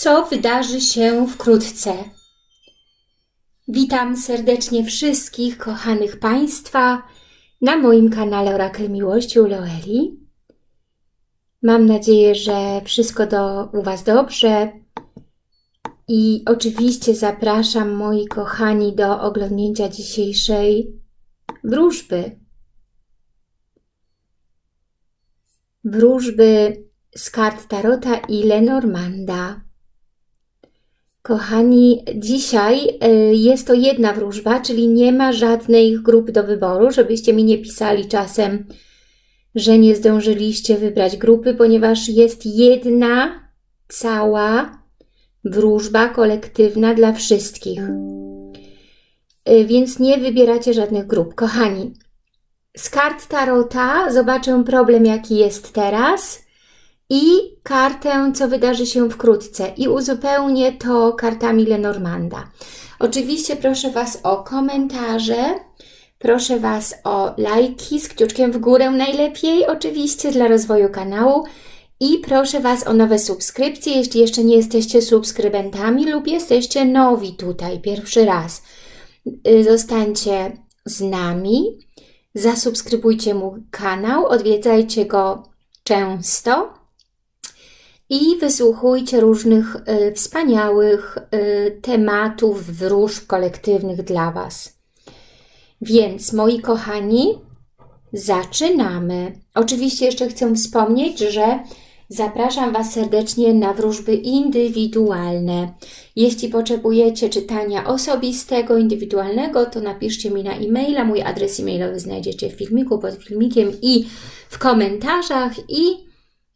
co wydarzy się wkrótce. Witam serdecznie wszystkich kochanych Państwa na moim kanale Orakel Miłości u Loeli. Mam nadzieję, że wszystko do, u Was dobrze i oczywiście zapraszam moi kochani do oglądnięcia dzisiejszej wróżby. Wróżby z kart Tarota i Lenormanda. Kochani, dzisiaj y, jest to jedna wróżba, czyli nie ma żadnej grup do wyboru, żebyście mi nie pisali czasem, że nie zdążyliście wybrać grupy, ponieważ jest jedna cała wróżba kolektywna dla wszystkich. Y, więc nie wybieracie żadnych grup. Kochani, z kart Tarota zobaczę problem, jaki jest teraz i kartę, co wydarzy się wkrótce. I uzupełnię to kartami Lenormanda. Oczywiście proszę Was o komentarze, proszę Was o lajki z kciuczkiem w górę najlepiej, oczywiście dla rozwoju kanału. I proszę Was o nowe subskrypcje, jeśli jeszcze nie jesteście subskrybentami lub jesteście nowi tutaj, pierwszy raz. Y, zostańcie z nami, zasubskrybujcie mój kanał, odwiedzajcie go często i wysłuchujcie różnych y, wspaniałych y, tematów wróżb kolektywnych dla Was. Więc, moi kochani, zaczynamy. Oczywiście jeszcze chcę wspomnieć, że zapraszam Was serdecznie na wróżby indywidualne. Jeśli potrzebujecie czytania osobistego, indywidualnego, to napiszcie mi na e-maila. Mój adres e-mailowy znajdziecie w filmiku, pod filmikiem i w komentarzach i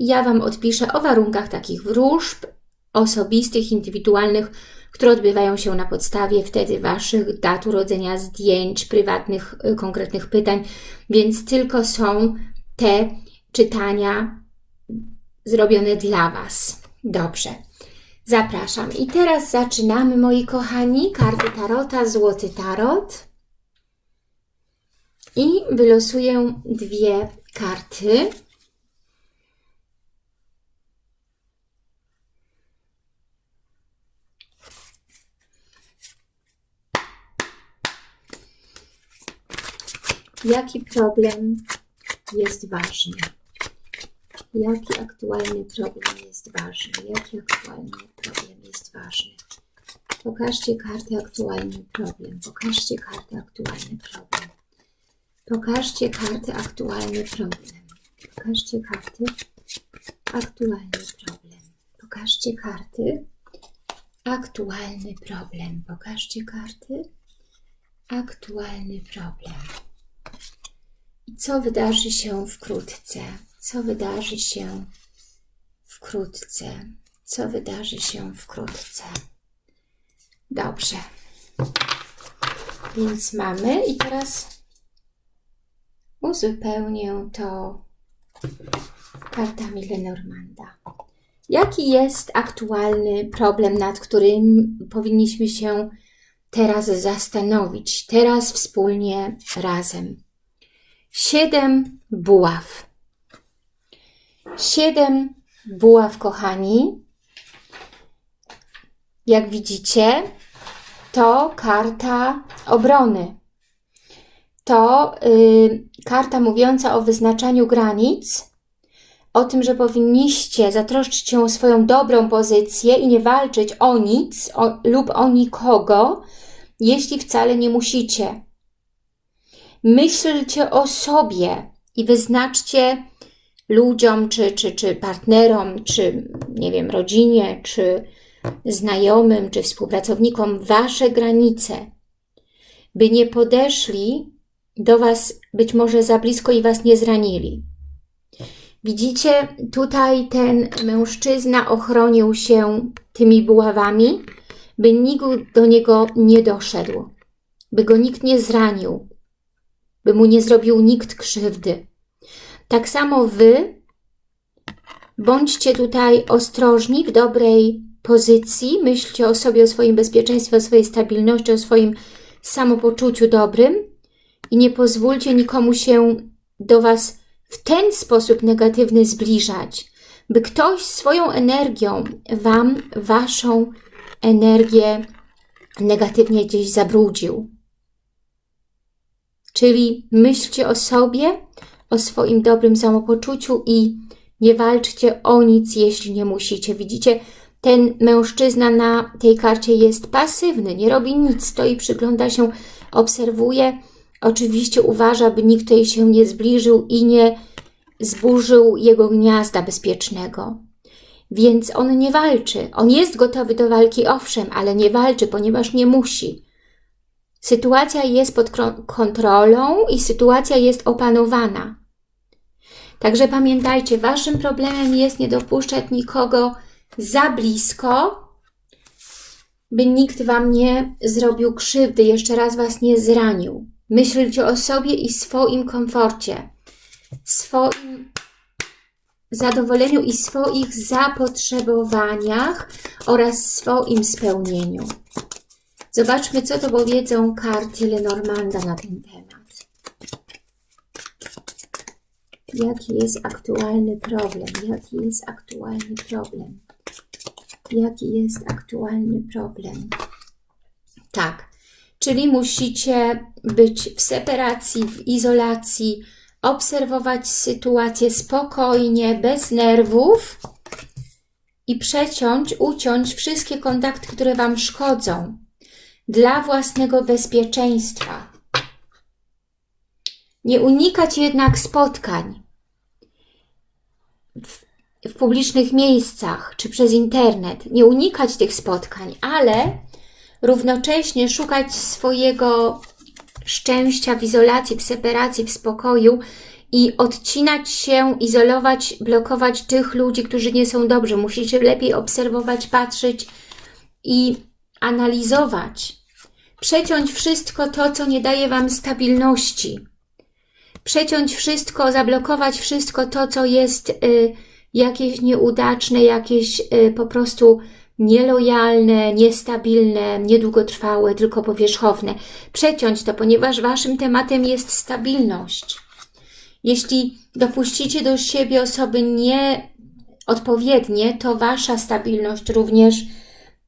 ja Wam odpiszę o warunkach takich wróżb osobistych, indywidualnych, które odbywają się na podstawie wtedy Waszych dat urodzenia, zdjęć, prywatnych, y, konkretnych pytań, więc tylko są te czytania zrobione dla Was. Dobrze. Zapraszam. I teraz zaczynamy, moi kochani. Karty Tarota, Złoty Tarot. I wylosuję dwie karty. Jaki problem jest ważny? Jaki aktualny problem jest ważny? Jaki aktualny problem jest ważny? Pokażcie kartę aktualny problem. Pokażcie kartę aktualny problem. Pokażcie kartę aktualny problem. Pokażcie karty aktualny problem. Pokażcie karty aktualny problem. Pokażcie karty aktualny problem. Co wydarzy się wkrótce? Co wydarzy się wkrótce? Co wydarzy się wkrótce? Dobrze. Więc mamy i teraz uzupełnię to kartami Lenormanda. Jaki jest aktualny problem, nad którym powinniśmy się teraz zastanowić, teraz wspólnie razem? Siedem buław. Siedem buław, kochani. Jak widzicie, to karta obrony. To yy, karta mówiąca o wyznaczaniu granic, o tym, że powinniście zatroszczyć się o swoją dobrą pozycję i nie walczyć o nic o, lub o nikogo, jeśli wcale nie musicie. Myślcie o sobie i wyznaczcie ludziom, czy, czy, czy partnerom, czy nie wiem, rodzinie, czy znajomym, czy współpracownikom wasze granice, by nie podeszli do was być może za blisko i was nie zranili. Widzicie, tutaj ten mężczyzna ochronił się tymi buławami, by nikt do niego nie doszedł, by go nikt nie zranił, by mu nie zrobił nikt krzywdy. Tak samo Wy bądźcie tutaj ostrożni, w dobrej pozycji, myślcie o sobie, o swoim bezpieczeństwie, o swojej stabilności, o swoim samopoczuciu dobrym i nie pozwólcie nikomu się do Was w ten sposób negatywny zbliżać, by ktoś swoją energią Wam, Waszą energię negatywnie gdzieś zabrudził. Czyli myślcie o sobie, o swoim dobrym samopoczuciu i nie walczcie o nic, jeśli nie musicie. Widzicie, ten mężczyzna na tej karcie jest pasywny, nie robi nic, stoi, przygląda się, obserwuje. Oczywiście uważa, by nikt jej się nie zbliżył i nie zburzył jego gniazda bezpiecznego. Więc on nie walczy. On jest gotowy do walki, owszem, ale nie walczy, ponieważ nie musi. Sytuacja jest pod kontrolą i sytuacja jest opanowana. Także pamiętajcie, Waszym problemem jest nie dopuszczać nikogo za blisko, by nikt Wam nie zrobił krzywdy, jeszcze raz Was nie zranił. Myślcie o sobie i swoim komforcie, swoim zadowoleniu i swoich zapotrzebowaniach oraz swoim spełnieniu. Zobaczmy, co to powiedzą karty Lenormanda na ten temat. Jaki jest aktualny problem? Jaki jest aktualny problem? Jaki jest aktualny problem? Tak, czyli musicie być w separacji, w izolacji, obserwować sytuację spokojnie, bez nerwów i przeciąć, uciąć wszystkie kontakty, które Wam szkodzą dla własnego bezpieczeństwa. Nie unikać jednak spotkań w, w publicznych miejscach czy przez internet. Nie unikać tych spotkań, ale równocześnie szukać swojego szczęścia w izolacji, w separacji, w spokoju i odcinać się, izolować, blokować tych ludzi, którzy nie są dobrzy. Musicie lepiej obserwować, patrzeć i analizować. Przeciąć wszystko to, co nie daje Wam stabilności. Przeciąć wszystko, zablokować wszystko to, co jest y, jakieś nieudaczne, jakieś y, po prostu nielojalne, niestabilne, niedługotrwałe, tylko powierzchowne. Przeciąć to, ponieważ Waszym tematem jest stabilność. Jeśli dopuścicie do siebie osoby nieodpowiednie, to Wasza stabilność również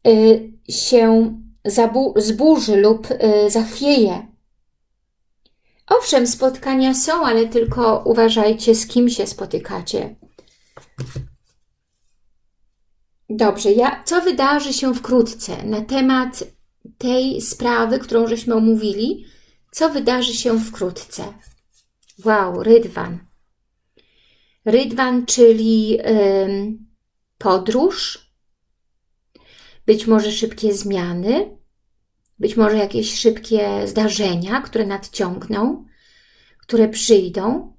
y, się zburzy lub y, zachwieje. Owszem, spotkania są, ale tylko uważajcie, z kim się spotykacie. Dobrze, ja, co wydarzy się wkrótce na temat tej sprawy, którą żeśmy omówili? Co wydarzy się wkrótce? Wow, Rydwan. Rydwan, czyli ym, podróż, być może szybkie zmiany, być może jakieś szybkie zdarzenia, które nadciągną, które przyjdą,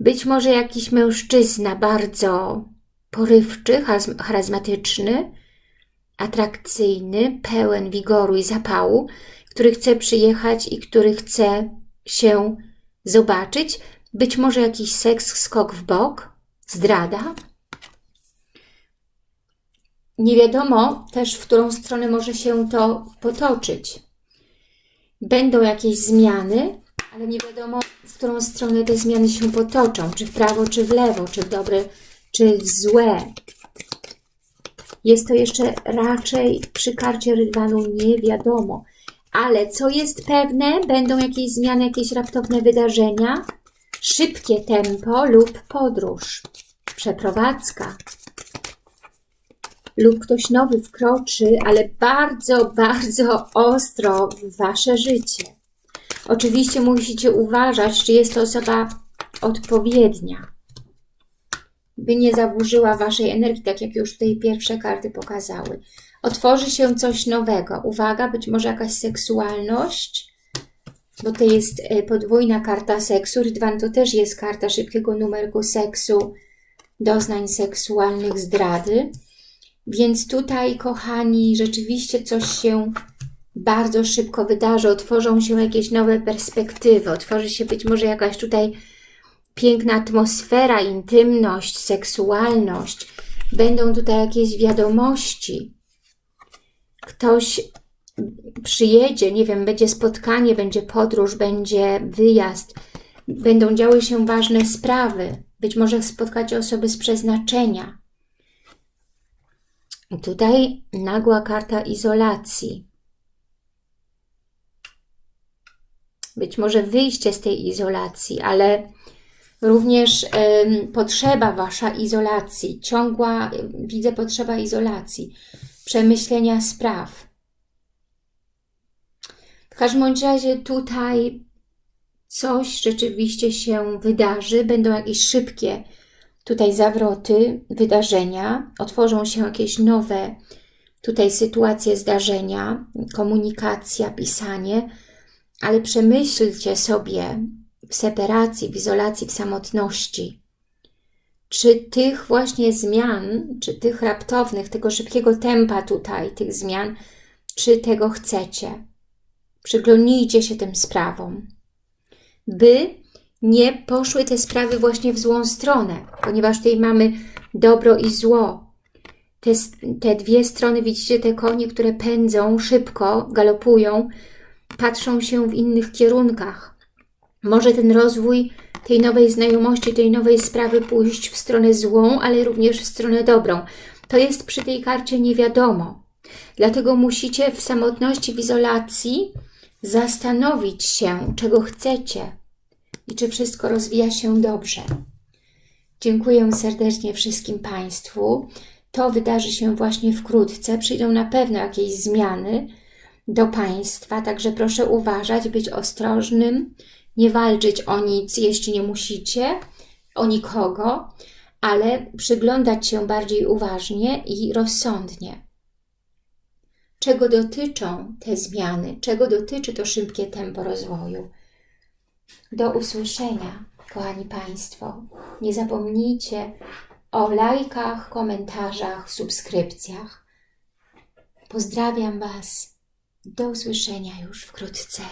być może jakiś mężczyzna bardzo porywczy, charyzmatyczny, atrakcyjny, pełen wigoru i zapału, który chce przyjechać i który chce się zobaczyć. Być może jakiś seks, skok w bok, zdrada. Nie wiadomo też, w którą stronę może się to potoczyć. Będą jakieś zmiany, ale nie wiadomo, w którą stronę te zmiany się potoczą. Czy w prawo, czy w lewo, czy w dobre, czy w złe. Jest to jeszcze raczej przy karcie Rydwanu nie wiadomo. Ale co jest pewne, będą jakieś zmiany, jakieś raptowne wydarzenia, szybkie tempo lub podróż, przeprowadzka lub ktoś nowy wkroczy, ale bardzo, bardzo ostro w Wasze życie. Oczywiście musicie uważać, czy jest to osoba odpowiednia, by nie zaburzyła Waszej energii, tak jak już tutaj pierwsze karty pokazały. Otworzy się coś nowego. Uwaga, być może jakaś seksualność, bo to jest e, podwójna karta seksu. Rydwan to też jest karta szybkiego numerku seksu, doznań seksualnych, zdrady. Więc tutaj, kochani, rzeczywiście coś się bardzo szybko wydarzy, otworzą się jakieś nowe perspektywy, otworzy się być może jakaś tutaj piękna atmosfera, intymność, seksualność. Będą tutaj jakieś wiadomości. Ktoś przyjedzie, nie wiem, będzie spotkanie, będzie podróż, będzie wyjazd. Będą działy się ważne sprawy. Być może spotkacie osoby z przeznaczenia Tutaj nagła karta izolacji. Być może wyjście z tej izolacji, ale również potrzeba Wasza izolacji, ciągła, widzę potrzeba izolacji, przemyślenia spraw. W każdym razie tutaj coś rzeczywiście się wydarzy, będą jakieś szybkie tutaj zawroty, wydarzenia, otworzą się jakieś nowe tutaj sytuacje, zdarzenia, komunikacja, pisanie, ale przemyślcie sobie w separacji, w izolacji, w samotności, czy tych właśnie zmian, czy tych raptownych, tego szybkiego tempa tutaj, tych zmian, czy tego chcecie. Przyglądnijcie się tym sprawom, by nie poszły te sprawy właśnie w złą stronę, ponieważ tutaj mamy dobro i zło. Te, te dwie strony, widzicie te konie, które pędzą szybko, galopują, patrzą się w innych kierunkach. Może ten rozwój tej nowej znajomości, tej nowej sprawy pójść w stronę złą, ale również w stronę dobrą. To jest przy tej karcie nie wiadomo. Dlatego musicie w samotności, w izolacji zastanowić się, czego chcecie i czy wszystko rozwija się dobrze. Dziękuję serdecznie wszystkim Państwu. To wydarzy się właśnie wkrótce. Przyjdą na pewno jakieś zmiany do Państwa, także proszę uważać, być ostrożnym, nie walczyć o nic, jeśli nie musicie, o nikogo, ale przyglądać się bardziej uważnie i rozsądnie. Czego dotyczą te zmiany? Czego dotyczy to szybkie tempo rozwoju? Do usłyszenia, kochani Państwo. Nie zapomnijcie o lajkach, komentarzach, subskrypcjach. Pozdrawiam Was. Do usłyszenia już wkrótce.